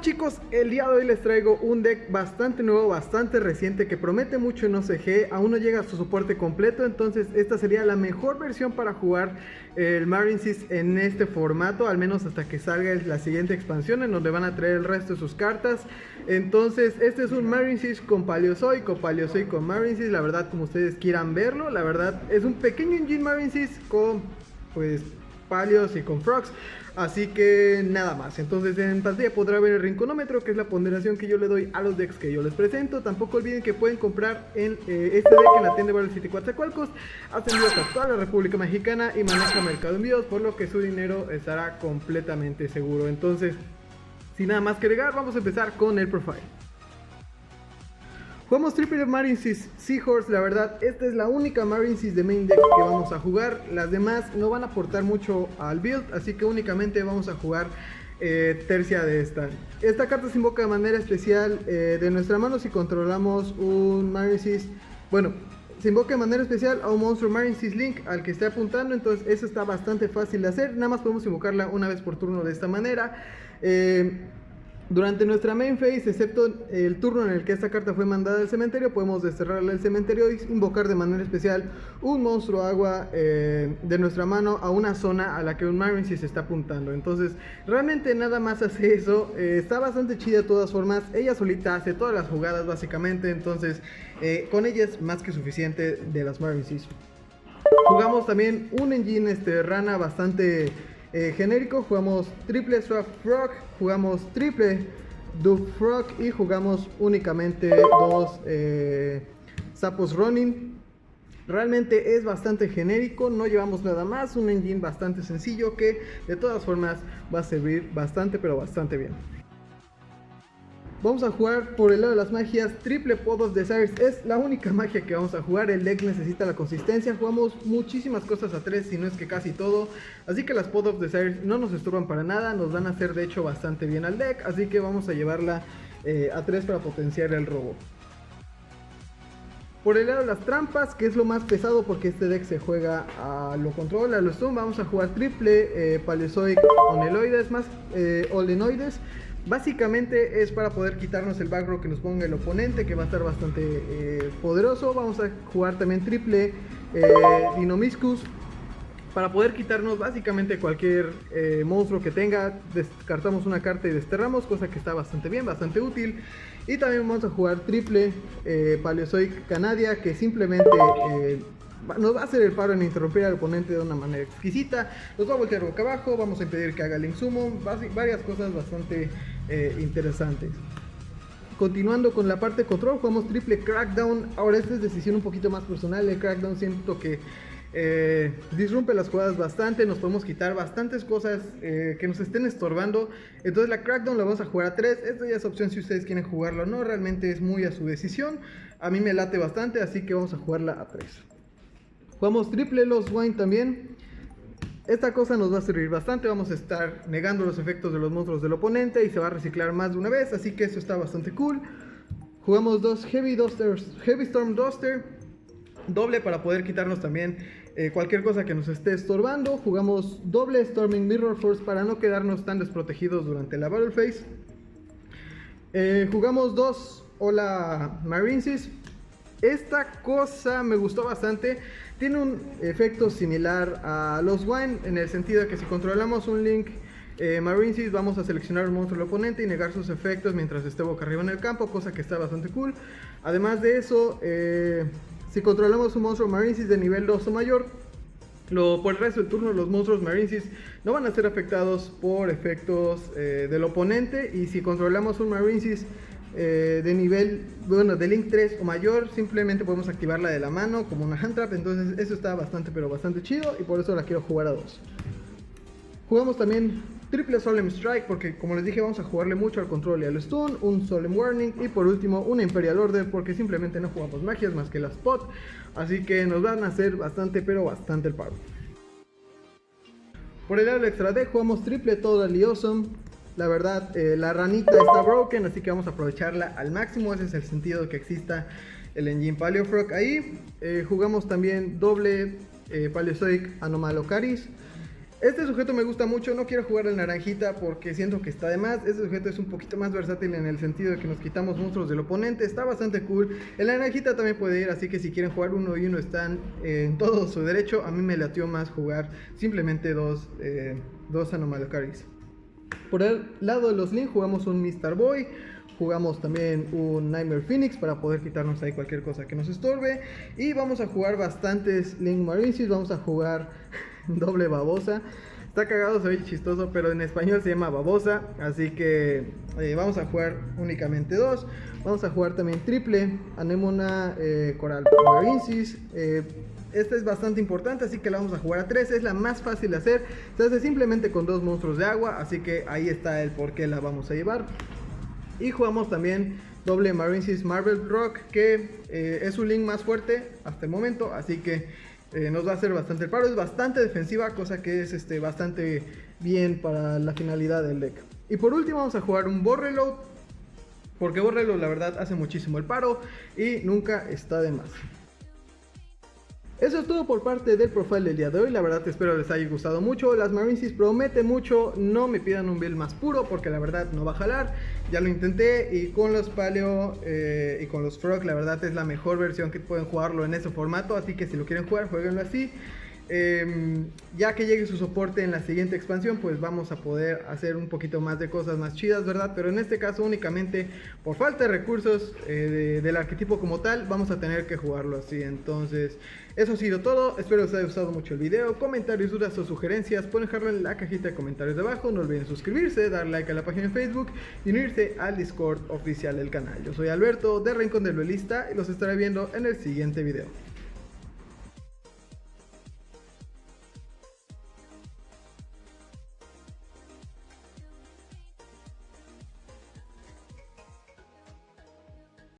chicos, el día de hoy les traigo un deck bastante nuevo, bastante reciente que promete mucho en OCG, aún no llega a su soporte completo, entonces esta sería la mejor versión para jugar el Marinesis en este formato, al menos hasta que salga la siguiente expansión en donde van a traer el resto de sus cartas. Entonces este es un Marinesis con Paleozoic o Paleozoic con Marinesis, la verdad como ustedes quieran verlo, la verdad es un pequeño engine Marinesis con pues Palios y con Frogs. Así que nada más. Entonces en pantalla podrá ver el rinconómetro, que es la ponderación que yo le doy a los decks que yo les presento. Tampoco olviden que pueden comprar en, eh, este deck en la tienda Battle City Coatzacoalcos. Hacen envíos a toda la República Mexicana y maneja mercado envíos, por lo que su dinero estará completamente seguro. Entonces, sin nada más que agregar, vamos a empezar con el profile. Jugamos Triple Marinesis Seahorse, la verdad, esta es la única Marinesis de main deck que vamos a jugar. Las demás no van a aportar mucho al build, así que únicamente vamos a jugar eh, tercia de esta. Esta carta se invoca de manera especial eh, de nuestra mano si controlamos un Marinesis, bueno, se invoca de manera especial a un monstruo Marinesis Link al que esté apuntando, entonces eso está bastante fácil de hacer, nada más podemos invocarla una vez por turno de esta manera. Eh, durante nuestra main phase, excepto el turno en el que esta carta fue mandada al cementerio, podemos desterrarla del cementerio y invocar de manera especial un monstruo agua eh, de nuestra mano a una zona a la que un Marine se está apuntando. Entonces, realmente nada más hace eso. Eh, está bastante chida de todas formas. Ella solita hace todas las jugadas básicamente. Entonces, eh, con ella es más que suficiente de las Marine Jugamos también un engine este, rana bastante eh, genérico, jugamos triple Swap Frog, jugamos triple Duke Frog y jugamos únicamente dos eh, Sapos Running. Realmente es bastante genérico, no llevamos nada más, un engine bastante sencillo que de todas formas va a servir bastante pero bastante bien. Vamos a jugar por el lado de las magias, triple Podos de Desires es la única magia que vamos a jugar, el deck necesita la consistencia, jugamos muchísimas cosas a 3, si no es que casi todo, así que las Podos de Desires no nos estorban para nada, nos van a hacer de hecho bastante bien al deck, así que vamos a llevarla eh, a 3 para potenciar el robo. Por el lado de las trampas, que es lo más pesado porque este deck se juega a lo control, a lo stun, vamos a jugar triple eh, Oneloides más eh, Olenoides. Básicamente es para poder quitarnos el backrow que nos ponga el oponente, que va a estar bastante eh, poderoso. Vamos a jugar también triple eh, Dinomiscus para poder quitarnos básicamente cualquier eh, monstruo que tenga. Descartamos una carta y desterramos, cosa que está bastante bien, bastante útil. Y también vamos a jugar triple eh, Paleozoic Canadia, que simplemente nos va a hacer el paro en interrumpir al oponente de una manera exquisita. Nos va a voltear boca abajo, vamos a impedir que haga el insumo, varias cosas bastante eh, interesantes. Continuando con la parte de control, jugamos triple Crackdown. Ahora esta es decisión un poquito más personal. El Crackdown siento que eh, disrumpe las jugadas bastante. Nos podemos quitar bastantes cosas eh, que nos estén estorbando. Entonces la Crackdown la vamos a jugar a 3. Esta ya es opción si ustedes quieren jugarlo o no. Realmente es muy a su decisión. A mí me late bastante, así que vamos a jugarla a 3. Jugamos triple Los Wine también. Esta cosa nos va a servir bastante, vamos a estar negando los efectos de los monstruos del oponente y se va a reciclar más de una vez, así que eso está bastante cool. Jugamos dos Heavy, Dusters, Heavy Storm Duster, doble para poder quitarnos también eh, cualquier cosa que nos esté estorbando. Jugamos doble Storming Mirror Force para no quedarnos tan desprotegidos durante la Battle Phase. Eh, jugamos dos Hola Marinesis. Esta cosa me gustó bastante. Tiene un efecto similar a los Wine en el sentido de que si controlamos un link eh, Marinesis vamos a seleccionar un monstruo del oponente y negar sus efectos mientras esté boca arriba en el campo, cosa que está bastante cool. Además de eso, eh, si controlamos un monstruo Marinesis de nivel 2 o mayor, lo, por el resto del turno los monstruos Marinesis no van a ser afectados por efectos eh, del oponente y si controlamos un Marinesis eh, de nivel, bueno, de Link 3 o mayor, simplemente podemos activarla de la mano como una hand trap, entonces eso está bastante pero bastante chido y por eso la quiero jugar a 2. Jugamos también triple Solemn Strike porque como les dije vamos a jugarle mucho al control y al stun, un Solemn Warning y por último una Imperial Order porque simplemente no jugamos magias más que la spot, así que nos van a hacer bastante pero bastante el paro. Por el lado extra deck jugamos triple Total Awesome, la verdad, eh, la ranita está broken, así que vamos a aprovecharla al máximo. Ese es el sentido de que exista el engine Paleofrog ahí. Eh, jugamos también doble eh, Paleozoic Anomalocaris. Este sujeto me gusta mucho, no quiero jugar el naranjita porque siento que está de más. Este sujeto es un poquito más versátil en el sentido de que nos quitamos monstruos del oponente, está bastante cool. El naranjita también puede ir, así que si quieren jugar uno y uno están en todo su derecho. A mí me latió más jugar simplemente dos, eh, dos Anomalocaris. Por el lado de los Link jugamos un Mr. Boy, jugamos también un Nightmare Phoenix para poder quitarnos ahí cualquier cosa que nos estorbe. Y vamos a jugar bastantes Link Marinesies, vamos a jugar doble babosa. Está cagado, ve chistoso, pero en español se llama babosa. Así que eh, vamos a jugar únicamente dos. Vamos a jugar también triple, Anemona, eh, Coral Marincis. Eh, esta es bastante importante, así que la vamos a jugar a 3. Es la más fácil de hacer. Se hace simplemente con dos monstruos de agua, así que ahí está el por qué la vamos a llevar. Y jugamos también doble Marincis Marvel Rock, que eh, es un link más fuerte hasta el momento, así que eh, nos va a hacer bastante el paro. Es bastante defensiva, cosa que es este, bastante bien para la finalidad del deck. Y por último vamos a jugar un Borreload, porque Borreload la verdad hace muchísimo el paro y nunca está de más. Eso es todo por parte del profile del día de hoy, la verdad espero les haya gustado mucho, las Marincis prometen mucho, no me pidan un build más puro porque la verdad no va a jalar, ya lo intenté y con los Paleo eh, y con los Frog la verdad es la mejor versión que pueden jugarlo en ese formato, así que si lo quieren jugar, jueguenlo así. Em, ya que llegue su soporte en la siguiente expansión, pues vamos a poder hacer un poquito más de cosas más chidas, ¿verdad? Pero en este caso únicamente por falta de recursos eh, del arquetipo como tal, vamos a tener que jugarlo así. Entonces, eso ha sido todo. Espero les haya gustado mucho el video. Comentarios, dudas o sugerencias, pueden dejarlo en la cajita de comentarios de abajo. No olviden suscribirse, dar like a la página de Facebook y unirse al Discord oficial del canal. Yo soy Alberto de Rincón del Duelista y los estaré viendo en el siguiente video.